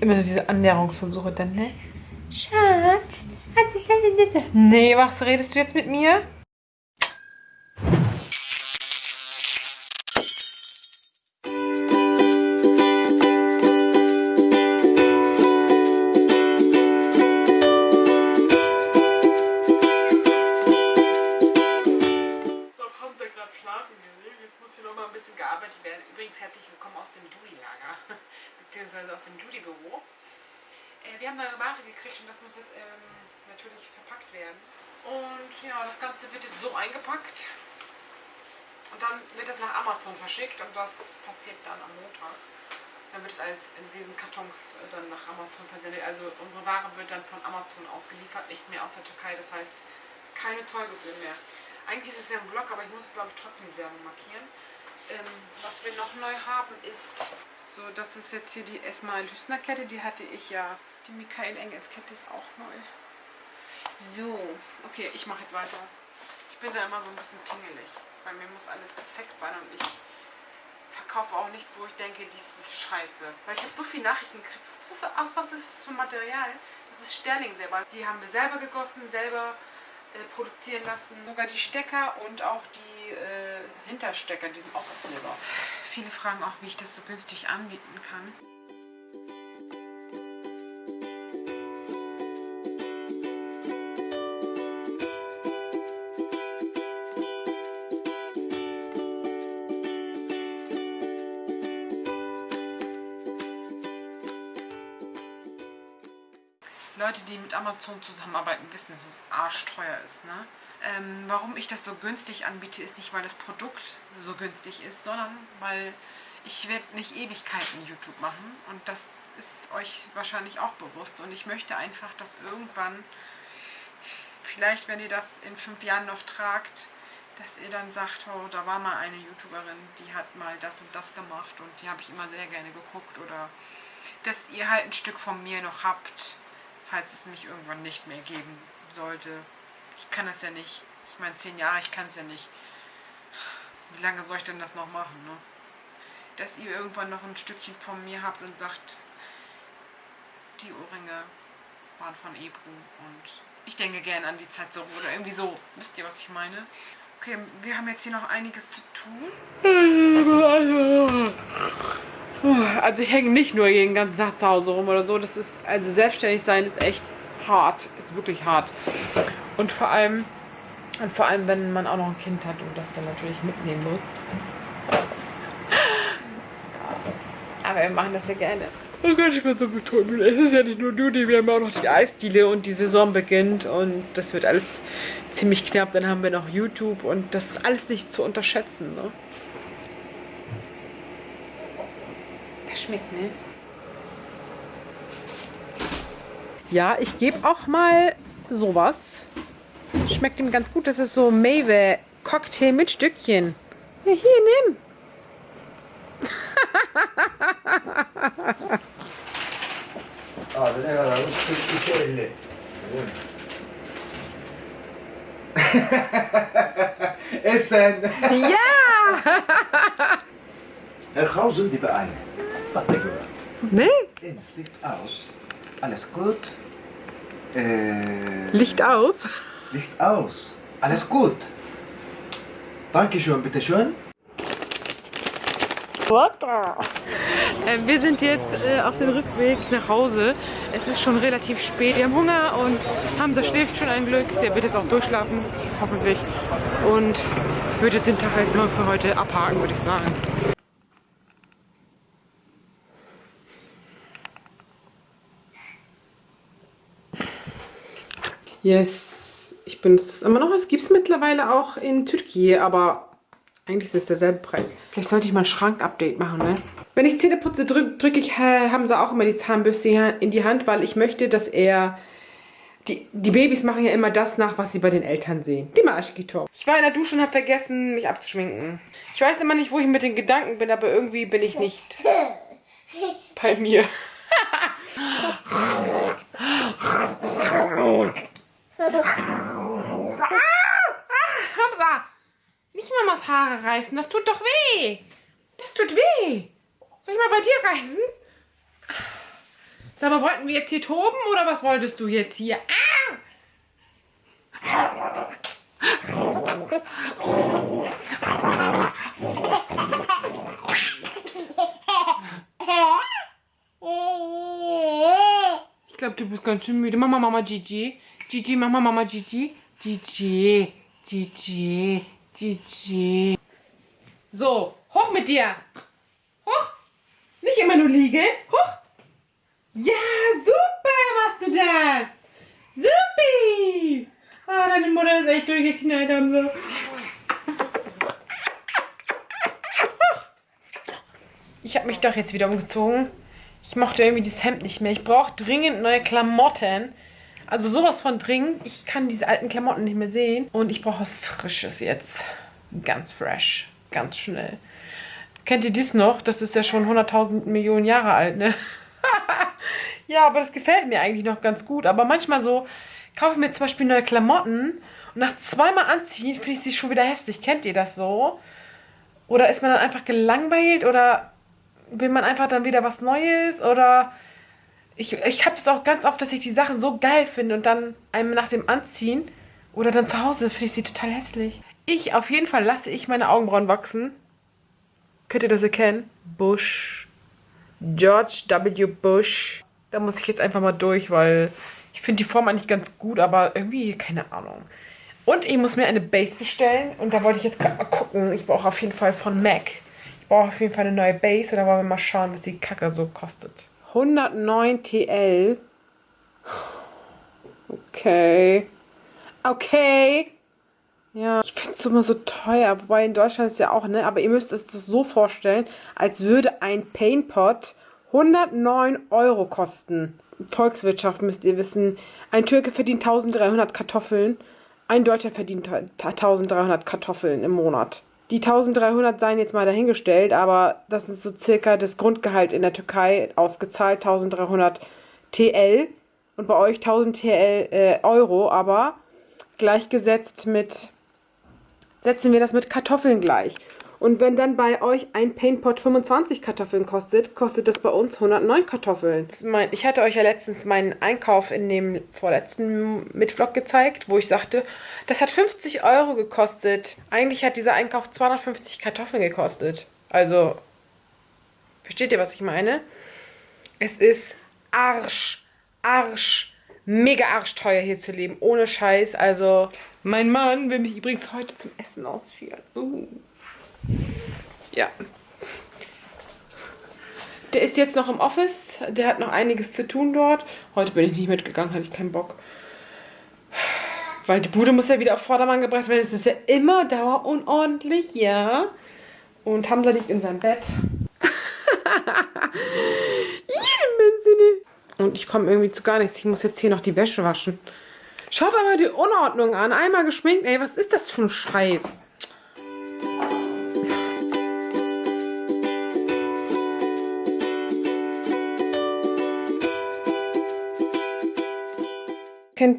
Immer nur diese Annäherungsversuche dann, ne? Schatz. Nee, was redest du jetzt mit mir? Judy-Büro. Äh, wir haben neue Ware gekriegt und das muss jetzt ähm, natürlich verpackt werden. Und ja, das Ganze wird jetzt so eingepackt. Und dann wird es nach Amazon verschickt und das passiert dann am Montag. Dann wird es als in riesen Kartons äh, dann nach Amazon versendet. Also unsere Ware wird dann von Amazon ausgeliefert, nicht mehr aus der Türkei. Das heißt, keine Zollgebühren mehr. Eigentlich ist es ja ein Vlog, aber ich muss es glaube ich trotzdem mit Werbung markieren. Ähm, was wir noch neu haben ist, so das ist jetzt hier die Esma Lüsner Kette, die hatte ich ja. Die Michael Engels Kette ist auch neu. So, okay, ich mache jetzt weiter. Ich bin da immer so ein bisschen pingelig. Bei mir muss alles perfekt sein und ich verkaufe auch nichts, wo ich denke, dies ist scheiße. Weil ich habe so viele Nachrichten gekriegt. Was, was, aus was ist das für Material? Das ist Sterling selber. Die haben wir selber gegossen, selber äh, produzieren lassen. Sogar die Stecker und auch die Hinterstecker, die sind auch aus Silber. Viele fragen auch, wie ich das so günstig anbieten kann. Leute, die mit Amazon zusammenarbeiten, wissen, dass es arschteuer ist. Ne? Ähm, warum ich das so günstig anbiete, ist nicht, weil das Produkt so günstig ist, sondern weil ich werde nicht Ewigkeiten YouTube machen. Und das ist euch wahrscheinlich auch bewusst. Und ich möchte einfach, dass irgendwann, vielleicht wenn ihr das in fünf Jahren noch tragt, dass ihr dann sagt, oh, da war mal eine YouTuberin, die hat mal das und das gemacht und die habe ich immer sehr gerne geguckt. Oder dass ihr halt ein Stück von mir noch habt, falls es mich irgendwann nicht mehr geben sollte. Ich kann das ja nicht. Ich meine, zehn Jahre, ich kann es ja nicht. Wie lange soll ich denn das noch machen, ne? Dass ihr irgendwann noch ein Stückchen von mir habt und sagt, die Ohrringe waren von Ebru und ich denke gerne an die Zeit so oder irgendwie so. Wisst ihr, was ich meine? Okay, wir haben jetzt hier noch einiges zu tun. Also ich hänge nicht nur jeden ganzen Tag zu Hause rum oder so. Das ist, also selbstständig sein ist echt hart. Ist wirklich hart. Und vor allem, und vor allem, wenn man auch noch ein Kind hat und das dann natürlich mitnehmen muss. Aber wir machen das ja gerne. Oh Gott, ich bin so betrunken. Es ist ja nicht nur Duty, wir haben auch noch die Eisdiele und die Saison beginnt und das wird alles ziemlich knapp. Dann haben wir noch YouTube und das ist alles nicht zu unterschätzen. Ne? Das schmeckt, ne? Ja, ich gebe auch mal sowas. Schmeckt ihm ganz gut. Das ist so Mewe Cocktail mit Stückchen. Ja, hier, nimm. Abi kadar? 42 50. Essen! Ja! Er gauw sind die Beine. Nee? Licht aus. Alles gut. Äh, Licht aus. Licht aus. Alles gut. Dankeschön, bitteschön. Äh, wir sind jetzt äh, auf dem Rückweg nach Hause. Es ist schon relativ spät. Wir haben Hunger und Hamza schläft schon ein Glück. Der wird jetzt auch durchschlafen, hoffentlich. Und würde jetzt den Tag erstmal für heute abhaken, würde ich sagen. Yes, ich benutze das immer noch. Es gibt es mittlerweile auch in Türkei, aber eigentlich ist es derselbe Preis. Vielleicht sollte ich mal ein Schrank-Update machen, ne? Wenn ich Zähne putze, drücke drück ich äh, Hamza auch immer die Zahnbürste in die Hand, weil ich möchte, dass er... Die, die Babys machen ja immer das nach, was sie bei den Eltern sehen. Die Maschkito. Ich war in der Dusche und habe vergessen, mich abzuschminken. Ich weiß immer nicht, wo ich mit den Gedanken bin, aber irgendwie bin ich nicht bei mir. Hamza! Nicht Mamas Haare reißen, das tut doch weh. Das tut weh. Soll ich mal bei dir reißen? Sag mal, wollten wir jetzt hier toben oder was wolltest du jetzt hier? Ah! Ich glaube, du bist ganz schön müde. Mama, Mama, Gigi. Gigi, Mama, Mama, Gigi. Gigi, Gigi, Gigi. So, hoch mit dir. Hoch. Nicht immer nur liegen. Hoch. Ja, super machst du das. Supi. Ah, deine Mutter ist echt durchgeknallt haben wir. Ich habe mich doch jetzt wieder umgezogen. Ich mochte irgendwie dieses Hemd nicht mehr. Ich brauche dringend neue Klamotten. Also sowas von dringend. Ich kann diese alten Klamotten nicht mehr sehen. Und ich brauche was Frisches jetzt. Ganz fresh. Ganz schnell. Kennt ihr dies noch? Das ist ja schon 100.000 Millionen Jahre alt, ne? ja, aber das gefällt mir eigentlich noch ganz gut. Aber manchmal so, kaufe ich mir zum Beispiel neue Klamotten und nach zweimal anziehen finde ich sie schon wieder hässlich. Kennt ihr das so? Oder ist man dann einfach gelangweilt oder will man einfach dann wieder was Neues oder ich, ich habe das auch ganz oft, dass ich die Sachen so geil finde und dann einem nach dem Anziehen oder dann zu Hause finde ich sie total hässlich. Ich, auf jeden Fall lasse ich meine Augenbrauen wachsen. Könnt ihr das erkennen? Bush. George W. Bush. Da muss ich jetzt einfach mal durch, weil ich finde die Form eigentlich ganz gut, aber irgendwie, keine Ahnung. Und ich muss mir eine Base bestellen und da wollte ich jetzt gerade mal gucken. Ich brauche auf jeden Fall von MAC brauche auf jeden Fall eine neue Base oder wollen wir mal schauen, was die Kacke so kostet. 109 TL. Okay. Okay. Ja, ich finde es immer so teuer, wobei in Deutschland ist ja auch, ne? Aber ihr müsst es das so vorstellen, als würde ein Paintpot 109 Euro kosten. Volkswirtschaft müsst ihr wissen. Ein Türke verdient 1300 Kartoffeln, ein Deutscher verdient 1300 Kartoffeln im Monat. Die 1300 seien jetzt mal dahingestellt, aber das ist so circa das Grundgehalt in der Türkei ausgezahlt, 1300 TL und bei euch 1000 TL äh, Euro, aber gleichgesetzt mit, setzen wir das mit Kartoffeln gleich. Und wenn dann bei euch ein Paintpot 25 Kartoffeln kostet, kostet das bei uns 109 Kartoffeln. Ich hatte euch ja letztens meinen Einkauf in dem vorletzten Mitvlog gezeigt, wo ich sagte, das hat 50 Euro gekostet. Eigentlich hat dieser Einkauf 250 Kartoffeln gekostet. Also, versteht ihr, was ich meine? Es ist Arsch, Arsch, mega arschteuer hier zu leben, ohne Scheiß. Also, mein Mann will mich übrigens heute zum Essen ausführen. Uh. Ja. Der ist jetzt noch im Office. Der hat noch einiges zu tun dort. Heute bin ich nicht mitgegangen, hatte ich keinen Bock. Weil die Bude muss ja wieder auf Vordermann gebracht werden. Es ist ja immer dauerunordentlich, ja. Und Hamza liegt in seinem Bett. Und ich komme irgendwie zu gar nichts. Ich muss jetzt hier noch die Wäsche waschen. Schaut aber die Unordnung an. Einmal geschminkt. Ey, was ist das für ein Scheiß?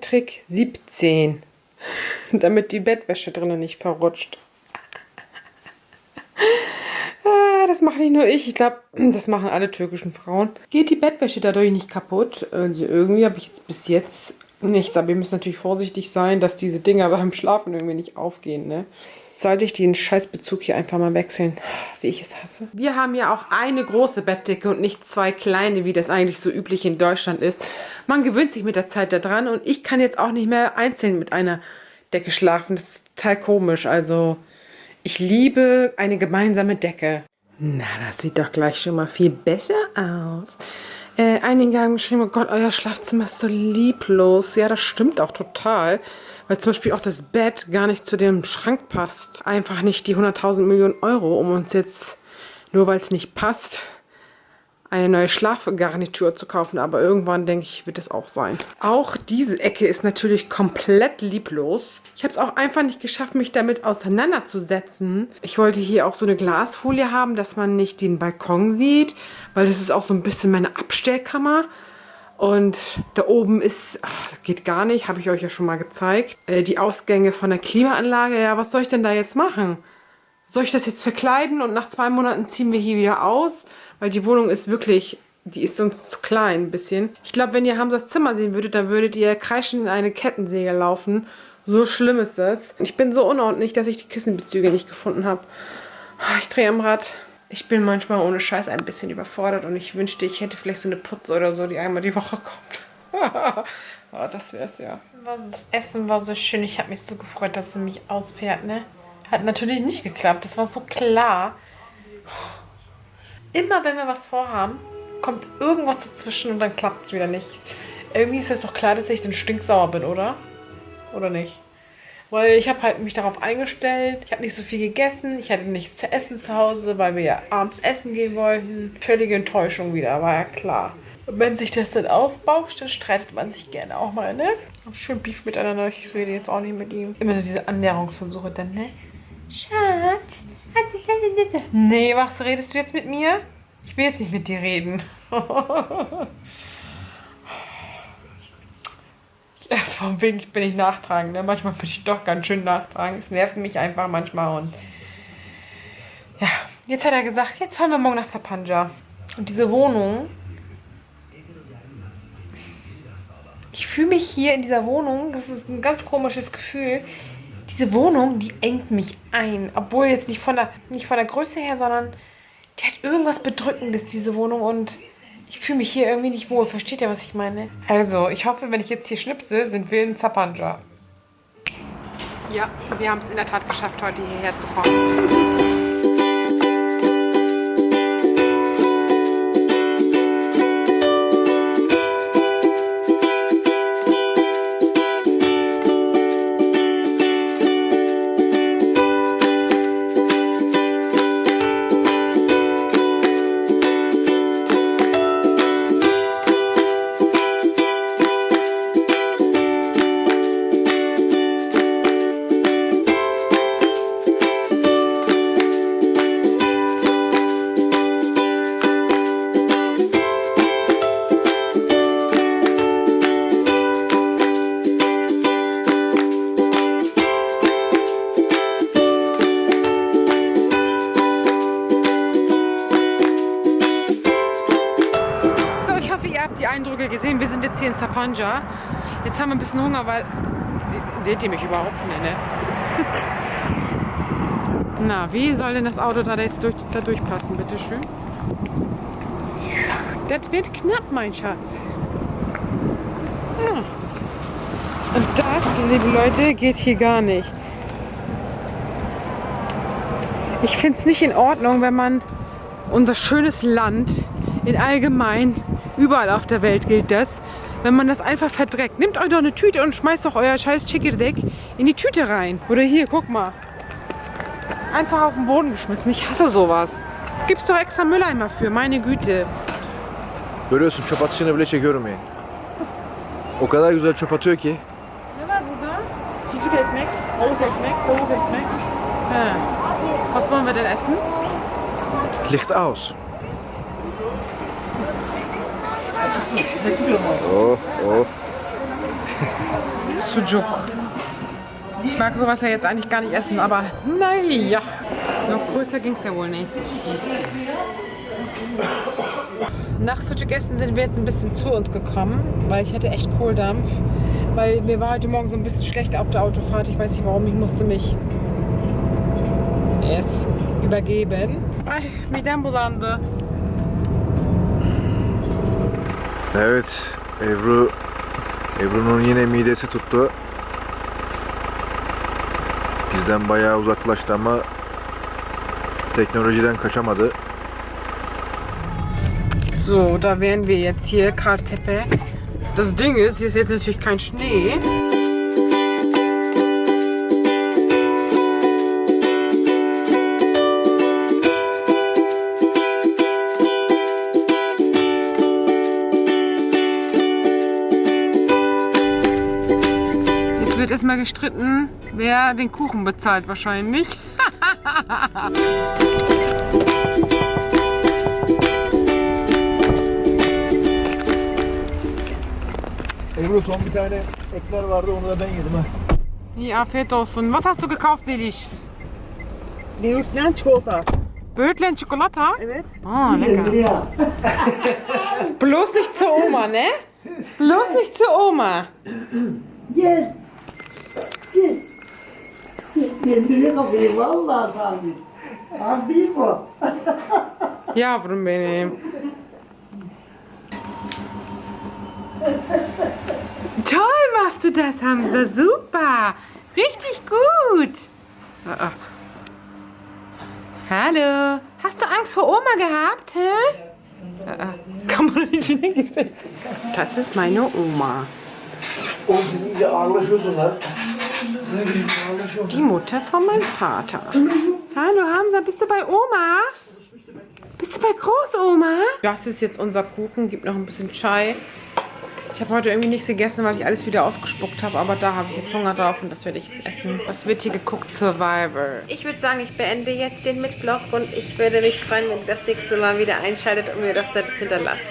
Trick 17, damit die Bettwäsche drinnen nicht verrutscht. Ah, das mache nicht nur ich. Ich glaube, das machen alle türkischen Frauen. Geht die Bettwäsche dadurch nicht kaputt? Also irgendwie habe ich jetzt bis jetzt nichts. Aber ihr müsst natürlich vorsichtig sein, dass diese Dinger beim Schlafen irgendwie nicht aufgehen. Ne? Sollte ich den Scheißbezug hier einfach mal wechseln, wie ich es hasse. Wir haben ja auch eine große Bettdecke und nicht zwei kleine, wie das eigentlich so üblich in Deutschland ist. Man gewöhnt sich mit der Zeit daran und ich kann jetzt auch nicht mehr einzeln mit einer Decke schlafen. Das ist total komisch. Also ich liebe eine gemeinsame Decke. Na, das sieht doch gleich schon mal viel besser aus. Äh, einige haben geschrieben, oh Gott, euer Schlafzimmer ist so lieblos. Ja, das stimmt auch total weil zum Beispiel auch das Bett gar nicht zu dem Schrank passt. Einfach nicht die 100.000 Millionen Euro, um uns jetzt, nur weil es nicht passt, eine neue Schlafgarnitur zu kaufen. Aber irgendwann, denke ich, wird es auch sein. Auch diese Ecke ist natürlich komplett lieblos. Ich habe es auch einfach nicht geschafft, mich damit auseinanderzusetzen. Ich wollte hier auch so eine Glasfolie haben, dass man nicht den Balkon sieht, weil das ist auch so ein bisschen meine Abstellkammer. Und da oben ist, ach, geht gar nicht, habe ich euch ja schon mal gezeigt, äh, die Ausgänge von der Klimaanlage. Ja, was soll ich denn da jetzt machen? Soll ich das jetzt verkleiden und nach zwei Monaten ziehen wir hier wieder aus? Weil die Wohnung ist wirklich die ist sonst zu klein ein bisschen. Ich glaube, wenn ihr Hamsas Zimmer sehen würdet, dann würdet ihr kreischend in eine Kettensäge laufen. So schlimm ist das. Ich bin so unordentlich, dass ich die Kissenbezüge nicht gefunden habe. Ich drehe am Rad. Ich bin manchmal ohne Scheiß ein bisschen überfordert und ich wünschte, ich hätte vielleicht so eine Putze oder so, die einmal die Woche kommt. oh, das wär's ja. Das Essen war so schön. Ich habe mich so gefreut, dass sie mich ausfährt, ne? Hat natürlich nicht geklappt. Das war so klar. Immer wenn wir was vorhaben, kommt irgendwas dazwischen und dann klappt es wieder nicht. Irgendwie ist es doch klar, dass ich dann stinksauer bin, oder? Oder nicht? Weil ich habe halt mich darauf eingestellt. Ich habe nicht so viel gegessen. Ich hatte nichts zu essen zu Hause, weil wir ja abends essen gehen wollten. Völlige Enttäuschung wieder, war ja klar. Und wenn sich das dann aufbauscht, dann streitet man sich gerne auch mal, ne? Hab schön Beef miteinander. Ich rede jetzt auch nicht mit ihm. Immer nur diese Annäherungsversuche dann, ne? Schatz. Nee, was redest du jetzt mit mir? Ich will jetzt nicht mit dir reden. Von wegen bin ich nachtragend. Ne? Manchmal bin ich doch ganz schön nachtragend. Es nervt mich einfach manchmal. Und ja, jetzt hat er gesagt, jetzt fahren wir morgen nach Sapanja. Und diese Wohnung. Ich fühle mich hier in dieser Wohnung. Das ist ein ganz komisches Gefühl. Diese Wohnung, die engt mich ein. Obwohl jetzt nicht von der, nicht von der Größe her, sondern die hat irgendwas Bedrückendes, diese Wohnung. Und ich fühle mich hier irgendwie nicht wohl. Versteht ihr, was ich meine? Also, ich hoffe, wenn ich jetzt hier schnipse, sind wir in Zapanja. Ja, wir haben es in der Tat geschafft, heute hierher zu kommen. Sind jetzt hier in Sapanja. Jetzt haben wir ein bisschen Hunger, weil... Se- Seht ihr mich überhaupt nicht, ne? Na, wie soll denn das Auto da jetzt durch, da durchpassen, bitteschön? Das wird knapp, mein Schatz. Ja. Und das, liebe Leute, geht hier gar nicht. Ich finde es nicht in Ordnung, wenn man unser schönes Land in allgemein, überall auf der Welt gilt das, wenn man das einfach verdreckt. Nehmt euch doch eine Tüte und schmeißt doch euer scheiß Chikirdek in die Tüte rein. Oder hier, guck mal. Einfach auf den Boden geschmissen. Ich hasse sowas. Gibt's doch extra Mülleimer für, meine Güte. Görüyorsun çöp atışını bile çekiyorum yani. O kadar güzel çöp atıyor ki. Ne var burada? Sucuk ekmek, tavuk ekmek, tavuk ekmek. He. Was wollen wir denn essen? Licht aus. Oh, oh. Sucuk. Ich mag sowas ja jetzt eigentlich gar nicht essen, aber naja. Noch größer ging es ja wohl nicht. Nach Sucuk essen sind wir jetzt ein bisschen zu uns gekommen, weil ich hatte echt Kohldampf. Weil mir war heute Morgen so ein bisschen schlecht auf der Autofahrt. Ich weiß nicht warum, ich musste mich es übergeben. Ay midem bulandı. Evet, Ebru Ebru'nun yine midesi tuttu. Bizden bayağı uzaklaştı ama teknolojiden kaçamadı. So, da wären wir jetzt hier, Kartepe. Das Ding ist, hier ist jetzt natürlich kein Schnee. Erstmal gestritten, wer den Kuchen bezahlt wahrscheinlich. Ebru son bir tane ekler vardı onu da ben yedim ha. İyi afiyet olsun. Was hast du gekauft Seliş? Böğürtlen çikolata. Böğürtlen Çikolata? Evet. Aa lecker. Bloß nicht zur Oma, ne? Bloß nicht zur Oma. Gel. Gel. Kendine kapıyı vallahi sabit. Az değil bu. Yavrum benim. Toll machst du das, Hamza. Super. Richtig gut. Ah, ah. Hallo. Hast du Angst vor Oma gehabt, hä? Ah, ah. Kann man nicht sehen. Das ist meine Oma. Oğlum sen iyice ağırlaşıyorsun lan. Die Mutter von meinem Vater. Hallo Hamza, bist du bei Oma? Bist du bei Großoma? Das ist jetzt unser Kuchen, gibt noch ein bisschen Chai. Ich habe heute irgendwie nichts gegessen, weil ich alles wieder ausgespuckt habe, aber da habe ich jetzt Hunger drauf und das werde ich jetzt essen. Was wird hier geguckt? Survivor. Ich würde sagen, ich beende jetzt den Mitvlog und ich würde mich freuen, wenn ihr das nächste Mal wieder einschaltet und mir das Nettes hinterlasst.